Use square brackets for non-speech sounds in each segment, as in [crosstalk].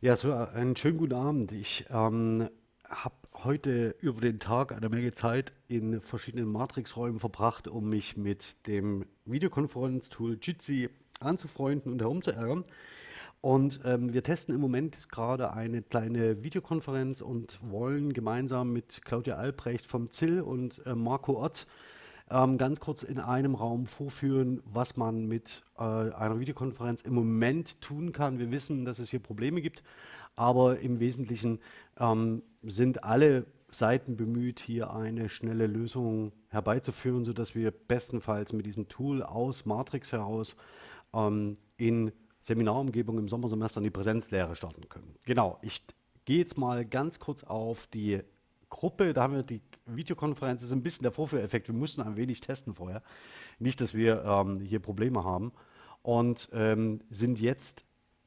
Ja, so äh, einen schönen guten Abend. Ich ähm, habe heute über den Tag eine Menge Zeit in verschiedenen Matrix-Räumen verbracht, um mich mit dem Videokonferenztool Jitsi anzufreunden und herumzuärgern. Und ähm, wir testen im Moment gerade eine kleine Videokonferenz und wollen gemeinsam mit Claudia Albrecht vom ZIL und äh, Marco Ott ähm, ganz kurz in einem Raum vorführen, was man mit äh, einer Videokonferenz im Moment tun kann. Wir wissen, dass es hier Probleme gibt, aber im Wesentlichen ähm, sind alle Seiten bemüht, hier eine schnelle Lösung herbeizuführen, sodass wir bestenfalls mit diesem Tool aus Matrix heraus ähm, in Seminarumgebung im Sommersemester in die Präsenzlehre starten können. Genau, ich gehe jetzt mal ganz kurz auf die Gruppe, da haben wir die Videokonferenz, das ist ein bisschen der Vorführeffekt, wir mussten ein wenig testen vorher, nicht, dass wir ähm, hier Probleme haben. Und ähm, sind jetzt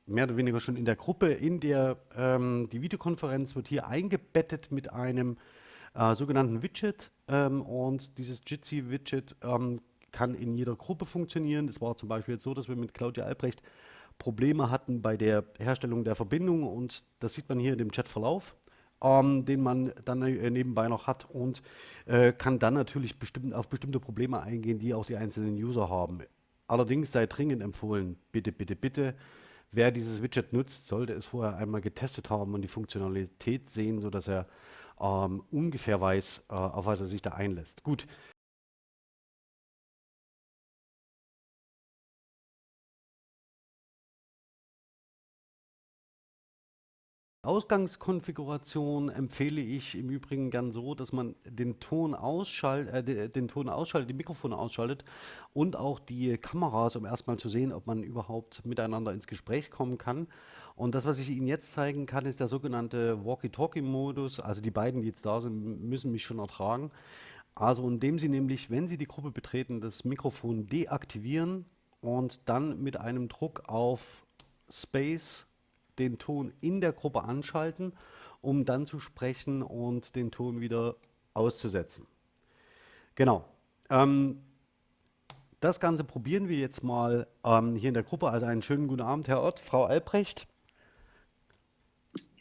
mehr oder weniger schon in der Gruppe, in der ähm, die Videokonferenz wird hier eingebettet mit einem äh, sogenannten Widget. Ähm, und dieses Jitsi-Widget ähm, kann in jeder Gruppe funktionieren. Es war zum Beispiel jetzt so, dass wir mit Claudia Albrecht Probleme hatten bei der Herstellung der Verbindung. Und das sieht man hier in dem Chatverlauf ähm, den man dann äh, nebenbei noch hat und äh, kann dann natürlich bestimmt auf bestimmte Probleme eingehen, die auch die einzelnen User haben. Allerdings sei dringend empfohlen, bitte, bitte, bitte, wer dieses Widget nutzt, sollte es vorher einmal getestet haben und die Funktionalität sehen, sodass er ähm, ungefähr weiß, äh, auf was er sich da einlässt. Gut, Ausgangskonfiguration empfehle ich im Übrigen gern so, dass man den Ton ausschaltet, äh, den Ton ausschaltet, die Mikrofone ausschaltet und auch die Kameras, um erstmal zu sehen, ob man überhaupt miteinander ins Gespräch kommen kann. Und das, was ich Ihnen jetzt zeigen kann, ist der sogenannte Walkie-Talkie-Modus. Also die beiden, die jetzt da sind, müssen mich schon ertragen. Also indem Sie nämlich, wenn Sie die Gruppe betreten, das Mikrofon deaktivieren und dann mit einem Druck auf Space den Ton in der Gruppe anschalten, um dann zu sprechen und den Ton wieder auszusetzen. Genau. Ähm, das Ganze probieren wir jetzt mal ähm, hier in der Gruppe. Also einen schönen guten Abend, Herr Ott, Frau Albrecht.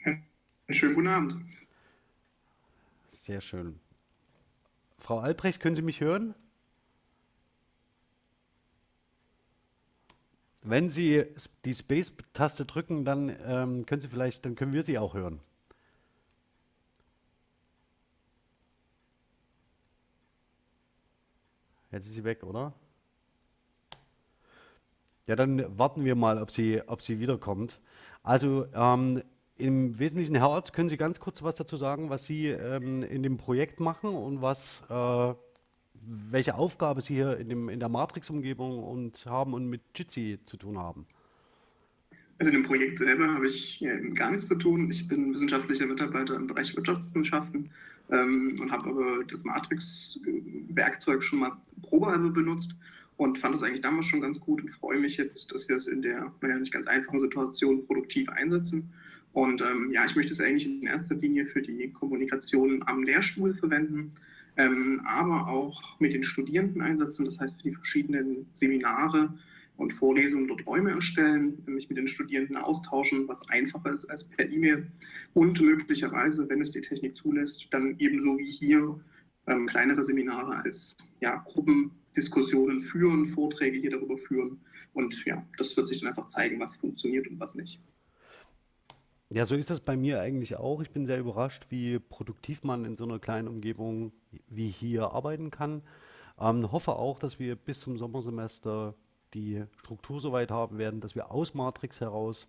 Einen schönen guten Abend. Sehr schön. Frau Albrecht, können Sie mich hören? Wenn Sie die Space-Taste drücken, dann ähm, können Sie vielleicht, dann können wir Sie auch hören. Jetzt ist sie weg, oder? Ja, dann warten wir mal, ob sie, ob sie wiederkommt. Also ähm, im Wesentlichen, Herr Ort, können Sie ganz kurz was dazu sagen, was Sie ähm, in dem Projekt machen und was äh, welche Aufgabe Sie hier in, dem, in der Matrix-Umgebung und haben und mit Jitsi zu tun haben. Also in dem Projekt selber habe ich gar nichts zu tun. Ich bin wissenschaftlicher Mitarbeiter im Bereich Wirtschaftswissenschaften ähm, und habe aber das Matrix-Werkzeug schon mal probehalber benutzt und fand es eigentlich damals schon ganz gut und freue mich jetzt, dass wir es in der naja, nicht ganz einfachen Situation produktiv einsetzen. Und ähm, ja, ich möchte es eigentlich in erster Linie für die Kommunikation am Lehrstuhl verwenden ähm, aber auch mit den Studierenden einsetzen, das heißt für die verschiedenen Seminare und Vorlesungen dort Räume erstellen, mich mit den Studierenden austauschen, was einfacher ist als per E-Mail und möglicherweise, wenn es die Technik zulässt, dann ebenso wie hier ähm, kleinere Seminare als ja, Gruppendiskussionen führen, Vorträge hier darüber führen und ja, das wird sich dann einfach zeigen, was funktioniert und was nicht. Ja, so ist es bei mir eigentlich auch. Ich bin sehr überrascht, wie produktiv man in so einer kleinen Umgebung wie hier arbeiten kann. Ähm, hoffe auch, dass wir bis zum Sommersemester die Struktur so weit haben werden, dass wir aus Matrix heraus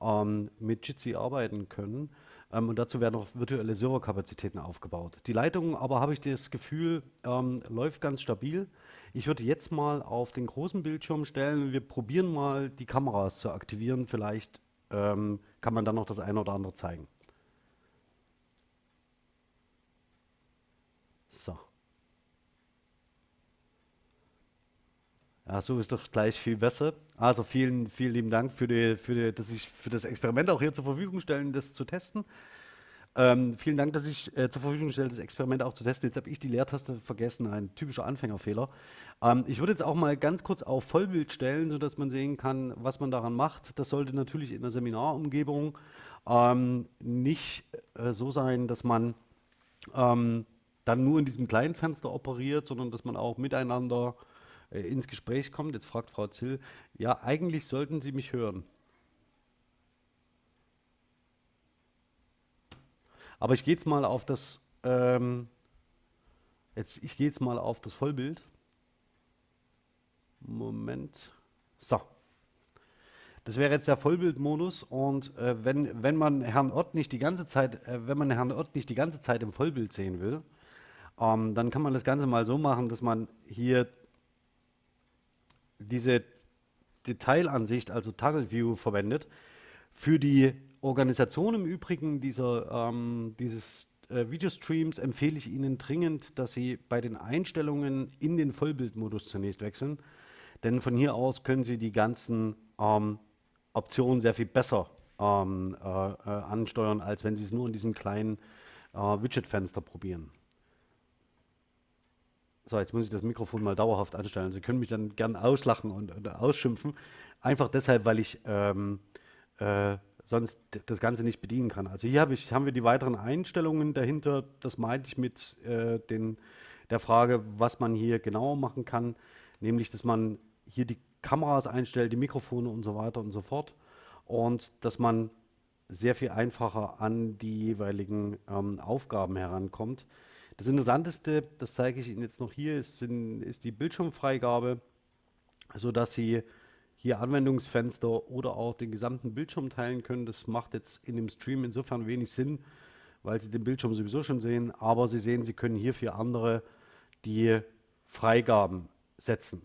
ähm, mit Jitsi arbeiten können. Ähm, und dazu werden auch virtuelle Serverkapazitäten aufgebaut. Die Leitung aber habe ich das Gefühl, ähm, läuft ganz stabil. Ich würde jetzt mal auf den großen Bildschirm stellen. Wir probieren mal die Kameras zu aktivieren. Vielleicht ähm, kann man dann noch das eine oder andere zeigen. So. Ja, so ist doch gleich viel besser. Also vielen, vielen lieben Dank für, die, für, die, dass ich für das Experiment auch hier zur Verfügung stellen, das zu testen. Ähm, vielen Dank, dass ich äh, zur Verfügung stelle, das Experiment auch zu testen. Jetzt habe ich die Leertaste vergessen, ein typischer Anfängerfehler. Ähm, ich würde jetzt auch mal ganz kurz auf Vollbild stellen, sodass man sehen kann, was man daran macht. Das sollte natürlich in der Seminarumgebung ähm, nicht äh, so sein, dass man ähm, dann nur in diesem kleinen Fenster operiert, sondern dass man auch miteinander äh, ins Gespräch kommt. Jetzt fragt Frau Zill, ja, eigentlich sollten Sie mich hören. Aber ich gehe jetzt mal auf das, ähm, jetzt, ich gehe jetzt mal auf das Vollbild. Moment. So. Das wäre jetzt der Vollbildmodus und äh, wenn, wenn man Herrn Ott nicht die ganze Zeit, äh, wenn man Herrn Ott nicht die ganze Zeit im Vollbild sehen will, ähm, dann kann man das Ganze mal so machen, dass man hier diese Detailansicht, also Toggle View verwendet. Für die Organisation im Übrigen dieser, ähm, dieses äh, Videostreams empfehle ich Ihnen dringend, dass Sie bei den Einstellungen in den Vollbildmodus zunächst wechseln, denn von hier aus können Sie die ganzen ähm, Optionen sehr viel besser ähm, äh, äh, ansteuern, als wenn Sie es nur in diesem kleinen äh, Widget-Fenster probieren. So, jetzt muss ich das Mikrofon mal dauerhaft anstellen. Sie können mich dann gern auslachen und, und ausschimpfen. Einfach deshalb, weil ich ähm, äh, sonst das Ganze nicht bedienen kann. Also hier hab ich, haben wir die weiteren Einstellungen dahinter. Das meinte ich mit äh, den, der Frage, was man hier genauer machen kann. Nämlich, dass man hier die Kameras einstellt, die Mikrofone und so weiter und so fort. Und dass man sehr viel einfacher an die jeweiligen ähm, Aufgaben herankommt. Das Interessanteste, das zeige ich Ihnen jetzt noch hier, ist, sind, ist die Bildschirmfreigabe, sodass Sie hier Anwendungsfenster oder auch den gesamten Bildschirm teilen können. Das macht jetzt in dem Stream insofern wenig Sinn, weil Sie den Bildschirm sowieso schon sehen, aber Sie sehen, Sie können hier für andere die Freigaben setzen.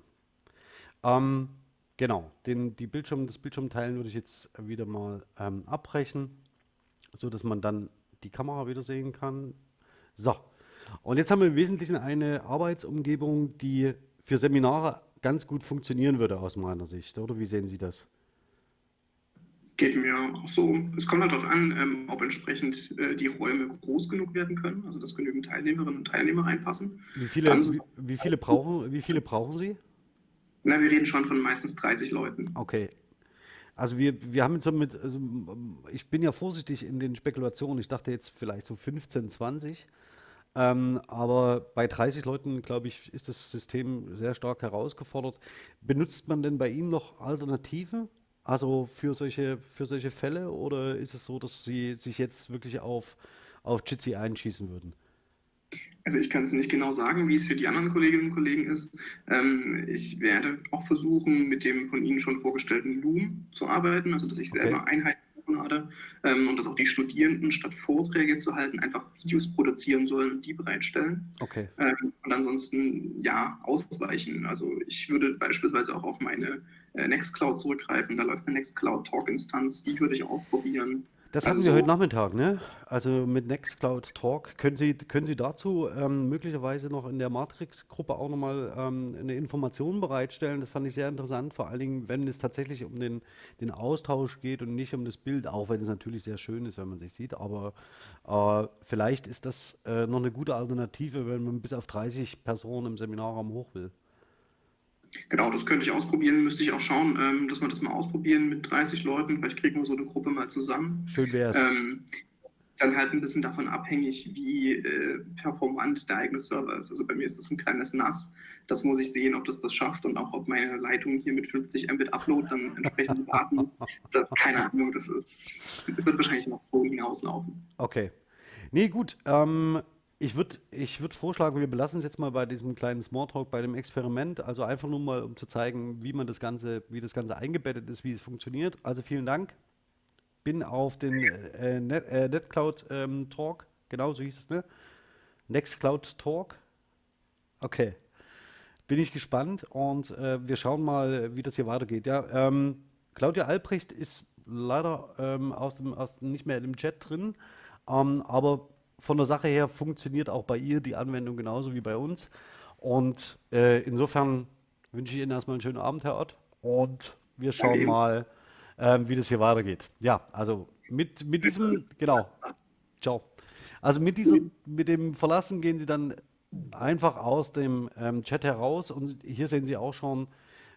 Ähm, genau, den, die Bildschirm, das Bildschirmteilen würde ich jetzt wieder mal ähm, abbrechen, so dass man dann die Kamera wieder sehen kann. So, und jetzt haben wir im Wesentlichen eine Arbeitsumgebung, die für Seminare ganz gut funktionieren würde aus meiner Sicht, oder wie sehen Sie das? Geht mir auch so. Es kommt halt darauf an, ähm, ob entsprechend äh, die Räume groß genug werden können, also dass genügend Teilnehmerinnen und Teilnehmer reinpassen. Wie viele, wie, wie, viele brauchen, wie viele brauchen Sie? Na, wir reden schon von meistens 30 Leuten. Okay. Also wir, wir haben jetzt so mit, also ich bin ja vorsichtig in den Spekulationen. Ich dachte jetzt vielleicht so 15, 20. Ähm, aber bei 30 Leuten, glaube ich, ist das System sehr stark herausgefordert. Benutzt man denn bei Ihnen noch Alternativen? Also für solche, für solche Fälle? Oder ist es so, dass Sie sich jetzt wirklich auf, auf Jitsi einschießen würden? Also ich kann es nicht genau sagen, wie es für die anderen Kolleginnen und Kollegen ist. Ähm, ich werde auch versuchen, mit dem von Ihnen schon vorgestellten Loom zu arbeiten, also dass ich okay. selber Einheiten gerade ähm, und dass auch die Studierenden statt Vorträge zu halten einfach Videos produzieren sollen und die bereitstellen. Okay. Ähm, und ansonsten ja ausweichen. Also ich würde beispielsweise auch auf meine äh, Nextcloud zurückgreifen. Da läuft eine Nextcloud Talk Instanz, die würde ich auch probieren. Das also hatten wir heute Nachmittag, ne? Also mit Nextcloud Talk. Können Sie, können Sie dazu ähm, möglicherweise noch in der Matrix-Gruppe auch nochmal ähm, eine Information bereitstellen? Das fand ich sehr interessant, vor allen Dingen, wenn es tatsächlich um den, den Austausch geht und nicht um das Bild, auch wenn es natürlich sehr schön ist, wenn man sich sieht. Aber äh, vielleicht ist das äh, noch eine gute Alternative, wenn man bis auf 30 Personen im Seminarraum hoch will. Genau, das könnte ich ausprobieren. Müsste ich auch schauen, ähm, dass wir das mal ausprobieren mit 30 Leuten. Vielleicht kriegen wir so eine Gruppe mal zusammen. Schön wäre es. Ähm, dann halt ein bisschen davon abhängig, wie äh, performant der eigene Server ist. Also bei mir ist das ein kleines NAS. Das muss ich sehen, ob das das schafft und auch ob meine Leitung hier mit 50 Mbit Upload dann entsprechend warten. Das, keine Ahnung, das ist, das wird wahrscheinlich noch so hinauslaufen. Okay. Nee, gut. Ähm, ich würde ich würd vorschlagen, wir belassen es jetzt mal bei diesem kleinen Smalltalk, bei dem Experiment. Also einfach nur mal, um zu zeigen, wie man das Ganze, wie das Ganze eingebettet ist, wie es funktioniert. Also vielen Dank. Bin auf den äh, Net, äh, NetCloud ähm, Talk, genau so hieß es, ne? Nextcloud Talk. Okay. Bin ich gespannt und äh, wir schauen mal, wie das hier weitergeht. Ja, ähm, Claudia Albrecht ist leider ähm, aus dem, aus, nicht mehr im Chat drin, ähm, aber von der Sache her funktioniert auch bei ihr die Anwendung genauso wie bei uns. Und äh, insofern wünsche ich Ihnen erstmal einen schönen Abend, Herr Ott. Und wir schauen mal, äh, wie das hier weitergeht. Ja, also mit, mit diesem, genau. Ciao. Also mit diesem, mit dem Verlassen gehen Sie dann einfach aus dem ähm, Chat heraus und hier sehen Sie auch schon,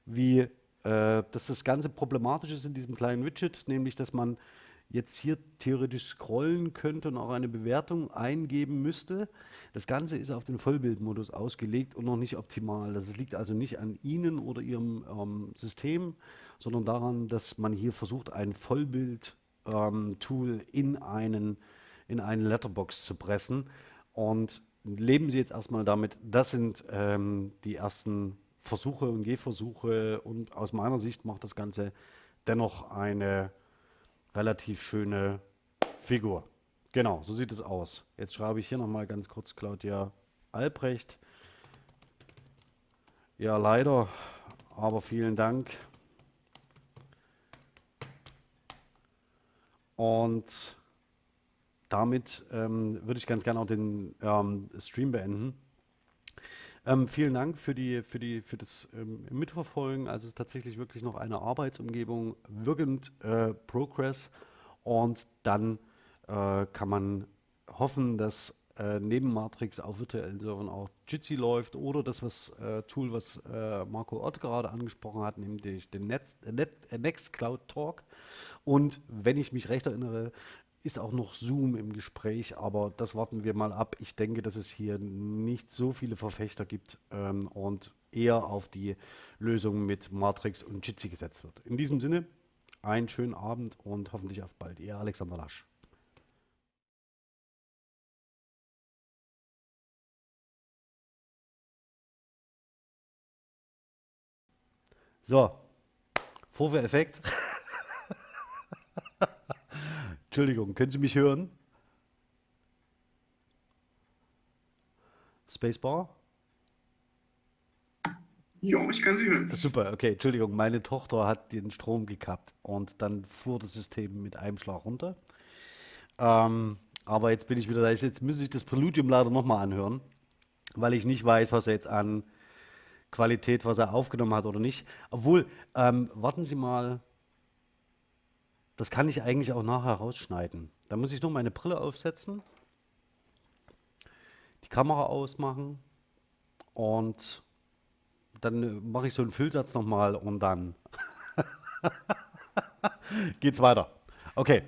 wie äh, dass das Ganze problematisch ist in diesem kleinen Widget, nämlich dass man jetzt hier theoretisch scrollen könnte und auch eine Bewertung eingeben müsste. Das Ganze ist auf den Vollbildmodus ausgelegt und noch nicht optimal. Das liegt also nicht an Ihnen oder Ihrem ähm, System, sondern daran, dass man hier versucht, ein Vollbild-Tool ähm, in einen, in einen Letterbox zu pressen. Und leben Sie jetzt erstmal damit. Das sind ähm, die ersten Versuche und Gehversuche und aus meiner Sicht macht das Ganze dennoch eine relativ schöne Figur. Genau, so sieht es aus. Jetzt schreibe ich hier nochmal ganz kurz Claudia Albrecht. Ja, leider, aber vielen Dank. Und damit ähm, würde ich ganz gerne auch den ähm, Stream beenden. Ähm, vielen Dank für, die, für, die, für das ähm, Mitverfolgen. Also es ist tatsächlich wirklich noch eine Arbeitsumgebung, wirkend äh, Progress. Und dann äh, kann man hoffen, dass äh, neben Matrix auf virtuellen Servern auch Jitsi läuft oder das was, äh, Tool, was äh, Marco Ott gerade angesprochen hat, nämlich den Netz, Net, Nextcloud Talk. Und wenn ich mich recht erinnere, ist auch noch Zoom im Gespräch, aber das warten wir mal ab. Ich denke, dass es hier nicht so viele Verfechter gibt ähm, und eher auf die Lösung mit Matrix und Jitsi gesetzt wird. In diesem Sinne, einen schönen Abend und hoffentlich auf bald. Ihr Alexander Lasch. So, Vorführeffekt. [laughs] Entschuldigung, können Sie mich hören? Spacebar? Ja, ich kann Sie hören. Super, okay, Entschuldigung, meine Tochter hat den Strom gekappt und dann fuhr das System mit einem Schlag runter. Ähm, aber jetzt bin ich wieder da. Jetzt müsste ich das Preludium leider nochmal anhören, weil ich nicht weiß, was er jetzt an Qualität, was er aufgenommen hat oder nicht. Obwohl, ähm, warten Sie mal, das kann ich eigentlich auch nachher rausschneiden. Da muss ich nur meine Brille aufsetzen, die Kamera ausmachen und dann äh, mache ich so einen Füllsatz nochmal und dann [laughs] geht's weiter. Okay.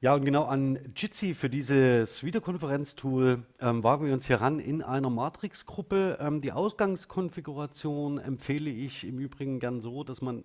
Ja, und genau an Jitsi für dieses Videokonferenztool ähm, wagen wir uns hier ran in einer Matrix-Gruppe. Ähm, die Ausgangskonfiguration empfehle ich im Übrigen gern so, dass man